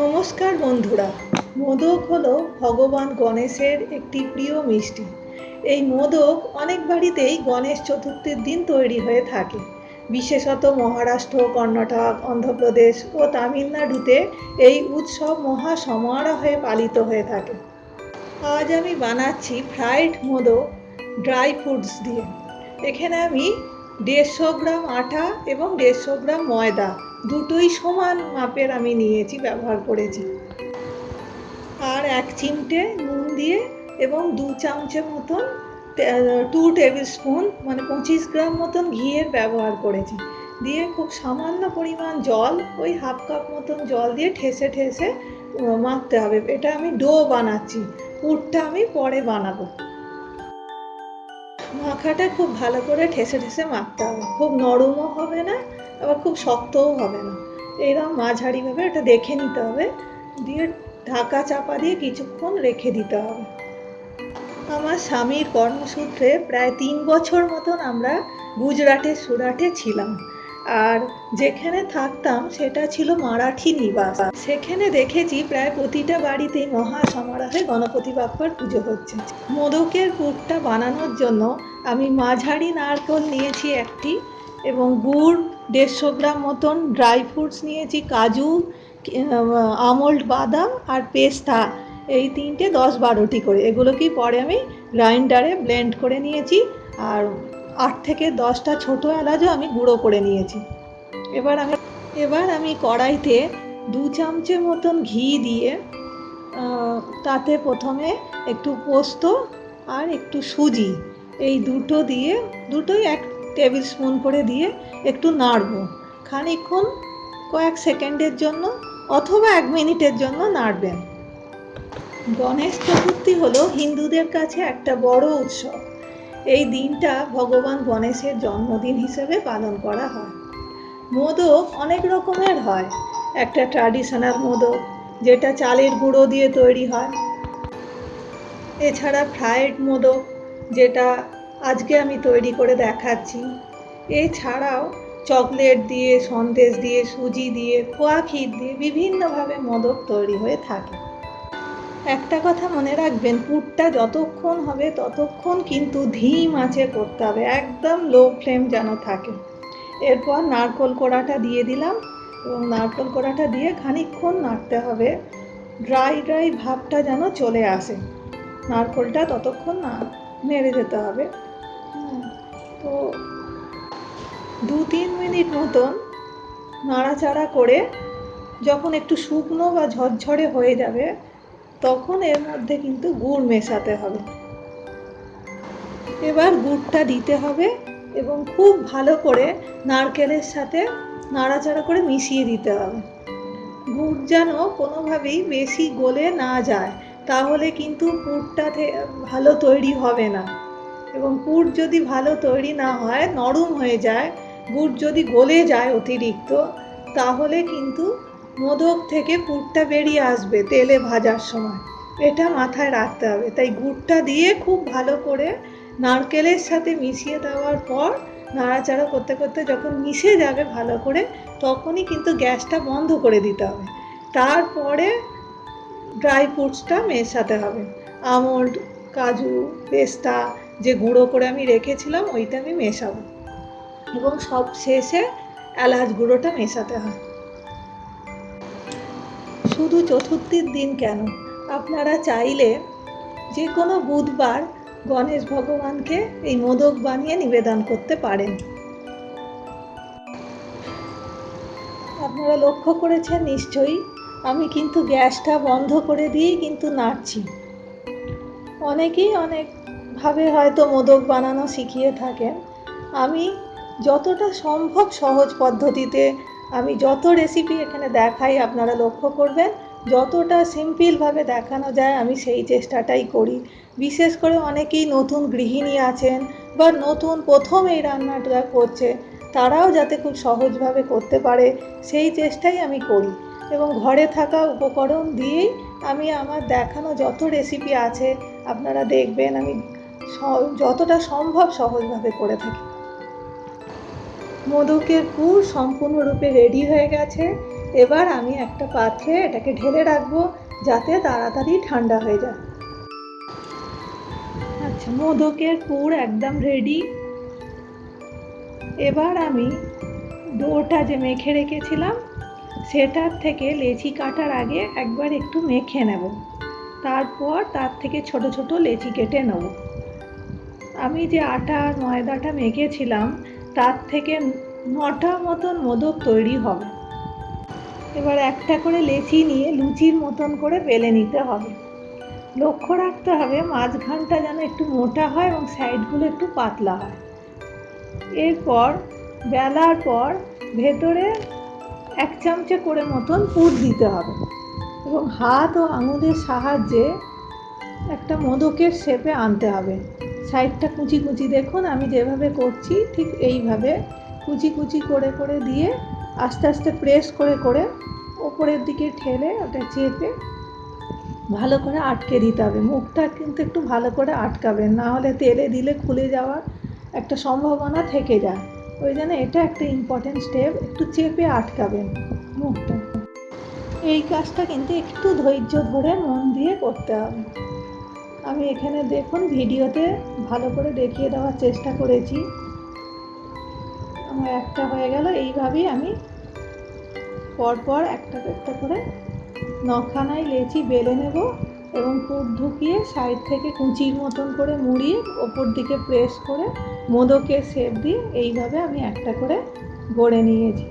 নমস্কার বন্ধুরা। মোদক হলো ভগবান গণেশের একটি প্রিয় মিষ্টি। এই মোদক অনেক বাড়িতেই গণেশ চতুর্থীর দিন তৈরি হয়ে থাকে। বিশেষত মহারাষ্ট্র, কর্ণাটক, অন্ধ্রপ্রদেশ ও তামিলনাড়ুতে এই উৎসব মহা সমারোহে পালিত হয়ে থাকে। আজ আমি বানাচ্ছি ফ্রাইড মোদক ড্রাই ফ্রুটস দিয়ে। এখানে আমি দেড়শো গ্রাম আটা এবং দেড়শো গ্রাম ময়দা দুটোই সমান মাপের আমি নিয়েছি, ব্যবহার করেছি। আর এক চিমটে নুন দিয়ে এবং দু চামচের মতন টু টেবিল স্পুন মানে পঁচিশ গ্রাম মতন ঘিয়ের ব্যবহার করেছি। দিয়ে খুব সামান্য পরিমাণ জল, ওই হাফ কাপ মতন জল দিয়ে ঠেসে ঠেসে মাখতে হবে। এটা আমি ডো বানাচ্ছি, পুরটা আমি পরে বানাবো। মাখাটা খুব ভালো করে ঠেসে ঠেসে মাখতে হবে। খুব নরমও হবে না আবার খুব শক্তও হবে না। এইরকম মাঝারিভাবে এটা দেখে নিতে হবে। দিয়ে ঢাকা চাপা দিয়ে কিছুক্ষণ রেখে দিতে হবে। আমার স্বামীর কর্মসূত্রে প্রায় তিন বছর মতন আমরা গুজরাটের সুরাটে ছিলাম। আর যেখানে থাকতাম সেটা ছিল মারাঠি নিবাস। সেখানে দেখেছি প্রায় প্রতিটা বাড়িতেই মহা সমারোহে গণপতি বাপ্পার পুজো হচ্ছে। মোদকের পুরটা বানানোর জন্য আমি মাঝারি নারকল নিয়েছি একটি এবং গুড় দেড়শো গ্রাম মতন ড্রাই ফ্রুটস নিয়েছি, কাজু আমল্ড বাদাম আর পেস্তা। এই তিনটে দশ বারোটি করে। এগুলোকেই পরে আমি গ্রাইন্ডারে ব্লেন্ড করে নিয়েছি আর আট থেকে দশটা ছোটো এলাচও আমি গুঁড়ো করে নিয়েছি। এবার আমি এবার আমি কড়াইতে দু চামচের মতন ঘি দিয়ে তাতে প্রথমে একটু পোস্ত আর একটু সুজি। এই দুটো দিয়ে, দুটোই এক টেবিল স্পুন করে দিয়ে একটু নাড়বো। খানিক্ষণ কয়েক সেকেন্ডের জন্য অথবা এক মিনিটের জন্য নাড়বেন। গণেশ চতুর্থী হলো হিন্দুদের কাছে একটা বড় উৎসব। এই দিনটা ভগবান গণেশের জন্মদিন হিসেবে পালন করা হয়। মোদক অনেক রকমের হয়। একটা ট্র্যাডিশনাল মোদক, যেটা চালের গুঁড়ো দিয়ে তৈরি হয়। এছাড়া ফ্রায়েড মোদক, যেটা আজকে আমি তৈরি করে দেখাচ্ছি। এছাড়াও চকলেট দিয়ে, সন্দেশ দিয়ে, সুজি দিয়ে, খোয়া ক্ষীর দিয়ে বিভিন্নভাবে মোদক তৈরি হয়ে থাকে। একটা কথা মনে রাখবেন, পুরটা যতক্ষণ হবে ততক্ষণ কিন্তু ধিম আঁচে করতে হবে, একদম লো ফ্লেম যেন থাকে। এরপর নারকোল কোড়াটা দিয়ে দিলাম এবং নারকোল কোড়াটা দিয়ে খানিকক্ষণ নাড়তে হবে। ড্রাই ড্রাই ভাবটা যেন চলে আসে। নারকোলটা ততক্ষণ না নেড়ে যেতে হবে। তো দু তিন মিনিট মতন নাড়াচাড়া করে যখন একটু শুকনো বা ঝরঝরে হয়ে যাবে, তখন এর মধ্যে কিন্তু গুড় মেশাতে হবে। এবার গুড়টা দিতে হবে এবং খুব ভালো করে নারকেলের সাথে নাড়াচাড়া করে মিশিয়ে দিতে হবে। গুড় যেন কোনোভাবেই বেশি গলে না যায়, তাহলে কিন্তু পুরটা ভালো তৈরি হবে না। এবং পুর যদি ভালো তৈরি না হয়, নরম হয়ে যায়, গুড় যদি গলে যায় অতিরিক্ত, তাহলে কিন্তু মোদক থেকে পুরটা বেরিয়ে আসবে তেলে ভাজার সময়। এটা মাথায় রাখতে হবে। তাই গুড়টা দিয়ে খুব ভালো করে নারকেলের সাথে মিশিয়ে দেওয়ার পর নাড়াচাড়া করতে করতে যখন মিশে যাবে ভালো করে, তখনই কিন্তু গ্যাসটা বন্ধ করে দিতে হবে। তারপরে ড্রাই ফ্রুটসটা মেশাতে হবে। আমন্ড, কাজু, পেস্তা যে গুঁড়ো করে আমি রেখেছিলাম, ওইটা আমি মেশাবো। এবং সব শেষে এলাচ গুঁড়োটা মেশাতে হয়। শুধু চতুর্থীর দিন কেন? আপনারা চাইলে যে কোনো বুধবার গণেশ ভগবানকে এই মোদক বানিয়ে নিবেদন করতে পারেন। আপনারা লক্ষ্য করেছেন নিশ্চয়ই, আমি কিন্তু গ্যাসটা বন্ধ করে দিয়েই কিন্তু নাড়ছি। অনেকেই অনেকভাবে হয়তো মোদক বানানো শিখিয়ে থাকেন, আমি যতটা সম্ভব সহজ পদ্ধতিতে, আমি যত রেসিপি এখানে দেখাই আপনারা লক্ষ্য করবেন, যতটা সিম্পলভাবে দেখানো যায় আমি সেই চেষ্টাটাই করি। বিশেষ করে অনেকেই নতুন গৃহিণী আছেন বা নতুন প্রথম এই রান্নাটা করছে, তারাও যাতে খুব সহজভাবে করতে পারে, সেই চেষ্টাই আমি করি। এবং ঘরে থাকা উপকরণ দিয়েই আমি আমার দেখানো যত রেসিপি আছে, আপনারা দেখবেন আমি যতটা সম্ভব সহজভাবে করে থাকি। মোদকের পুর সম্পূর্ণরূপে রেডি হয়ে গেছে। এবার আমি একটা পাত্রে এটাকে ঢেলে রাখব, যাতে তাড়াতাড়ি ঠান্ডা হয়ে যায়। আচ্ছা মোদকের পুর একদম রেডি। এবার আমি ডোটা যে মেখে রেখেছিলাম, সেটার থেকে লেচি কাটার আগে একবার একটু মেখে নেব। তারপর তার থেকে ছোট ছোট লেচি কেটে নেব। আমি যে আটা ময়দাটা মেখেছিলাম, তার থেকে নটা মতন মোদক তৈরি হবে। এবার একটা করে লেচি নিয়ে লুচির মতন করে বেলে নিতে হবে। লক্ষ্য রাখতে হবে মাঝখানটা যেন একটু মোটা হয় এবং সাইডগুলো একটু পাতলা হয়। এরপর, বেলার পর ভেতরে এক চামচে করে মতন পুর দিতে হবে এবং হাত ও আঙুলের সাহায্যে একটা মোদকের শেপে আনতে হবে। সাইডটা কুচি কুচি দেখুন, আমি যেভাবে করছি ঠিক এইভাবে কুচি কুচি করে করে দিয়ে আস্তে আস্তে প্রেস করে করে ওপরের দিকে ঠেলে ওটা চেপে ভালো করে আটকে দিতে হবে। মুখটা কিন্তু একটু ভালো করে আটকাবেন, না হলে তেলে দিলে খুলে যাওয়ার একটা সম্ভাবনা থেকে যায়। ওই জন্য এটা একটা ইম্পর্টেন্ট স্টেপ একটু চেপে আটকাবেন মুখটা। এই কাজটা কিন্তু একটু ধৈর্য ধরে মন দিয়ে করতে হবে। আমি এখানে দেখুন ভিডিওতে ভালো করে দেখিয়ে দেওয়ার চেষ্টা করেছি। আমার একটা হয়ে গেল, এইভাবেই আমি পরপর একটা একটা করে নখানায় লেচি বেলে নেব এবং পুর ঢুকিয়ে সাইড থেকে কুচির মতন করে মুড়িয়ে ওপর দিকে প্রেস করে মোদকের শেপ দিয়ে এইভাবে আমি একটা করে গড়ে নিয়েছি।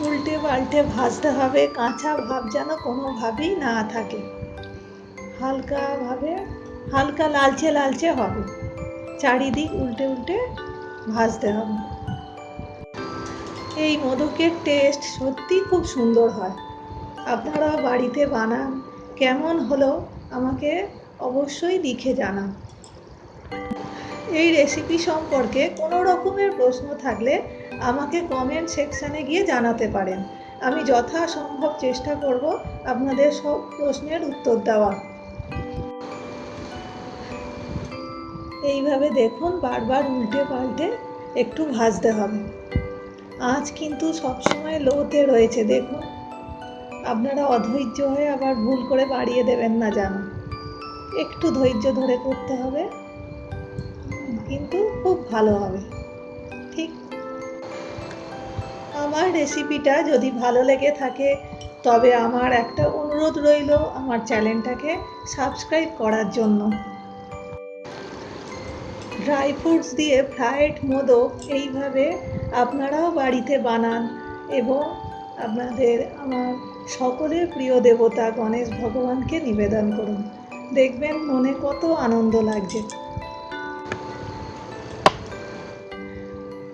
উল্টে পাল্টে ভাজতে হবে, কাঁচা ভাব যেন কোনোভাবেই না থাকে। হালকাভাবে হালকা লালচে লালচে হবে। চারিদিক উল্টে উল্টে ভাজতে হবে। এই মোদকের টেস্ট সত্যি খুব সুন্দর হয়। আপনারাও বাড়িতে বানান, কেমন হলো আমাকে অবশ্যই লিখে জানান। এই রেসিপি সম্পর্কে কোনো রকমের প্রশ্ন থাকলে আমাকে কমেন্ট সেকশানে গিয়ে জানাতে পারেন। আমি যথাসম্ভব চেষ্টা করব আপনাদের সব প্রশ্নের উত্তর দেওয়া। এইভাবে দেখুন বারবার উল্টে পাল্টে একটু ভাজতে হবে। আঁচ কিন্তু সবসময় লোতে রয়েছে, দেখুন। আপনারা অধৈর্য হয়ে আবার ভুল করে বাড়িয়ে দেবেন না জানো একটু ধৈর্য ধরে করতে হবে, কিন্তু খুব ভালো হবে। আমার রেসিপিটা যদি ভালো লেগে থাকে, তবে আমার একটা অনুরোধ রইল আমার চ্যানেলটাকে সাবস্ক্রাইব করার জন্য। ড্রাই ফ্রুটস দিয়ে ফ্রায়েড মোদক এইভাবে আপনারাও বাড়িতে বানান এবং আপনাদের আমার সকলের প্রিয় দেবতা গণেশ ভগবানকে নিবেদন করুন। দেখবেন মনে কত আনন্দ লাগছে।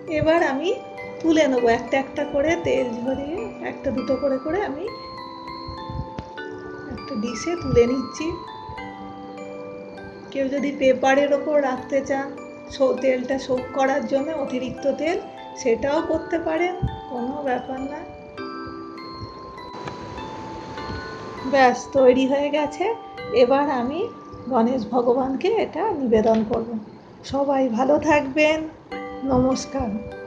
এবার আমি তুলে নেব একটা একটা করে তেল ঝরিয়ে একটা দুটো করে করে আমি একটা ডিশে তুলে নিচ্ছি। কেউ যদি পেপারের ওপর রাখতে চান তেলটা শোক করার জন্য অতিরিক্ত তেল, সেটাও করতে পারেন, কোনো ব্যাপার না। ব্যাস, তৈরি হয়ে গেছে। এবার আমি গণেশ ভগবানকে এটা নিবেদন করব। সবাই ভালো থাকবেন। নমস্কার।